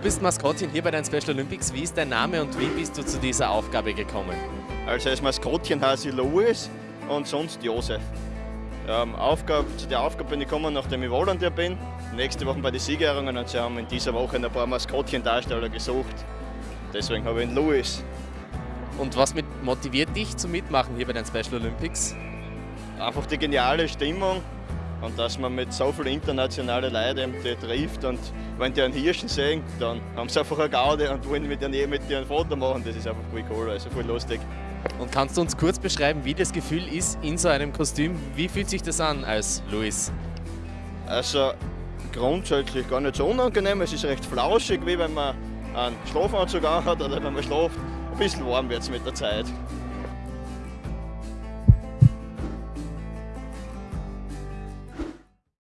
Du bist Maskottchen hier bei den Special Olympics. Wie ist dein Name und wie bist du zu dieser Aufgabe gekommen? Also als Maskottchen heiße ich Louis und sonst Josef. Ähm, Aufgabe, zu der Aufgabe bin ich gekommen, nachdem ich Volunteer bin. Nächste Woche bei den Siegerehrungen und sie haben in dieser Woche ein paar Maskottchen-Darsteller gesucht. Deswegen habe ich ihn Louis. Und was mit motiviert dich zum Mitmachen hier bei den Special Olympics? Einfach die geniale Stimmung und dass man mit so vielen internationalen Leuten die trifft und wenn die einen Hirschen sehen, dann haben sie einfach eine Gaude und wollen mit denen mit dir ein Foto machen. Das ist einfach voll cool, also voll lustig. Und kannst du uns kurz beschreiben, wie das Gefühl ist in so einem Kostüm? Wie fühlt sich das an als Luis? Also grundsätzlich gar nicht so unangenehm. Es ist recht flauschig, wie wenn man einen Schlafanzug anhat oder wenn man schläft. Ein bisschen warm wird es mit der Zeit.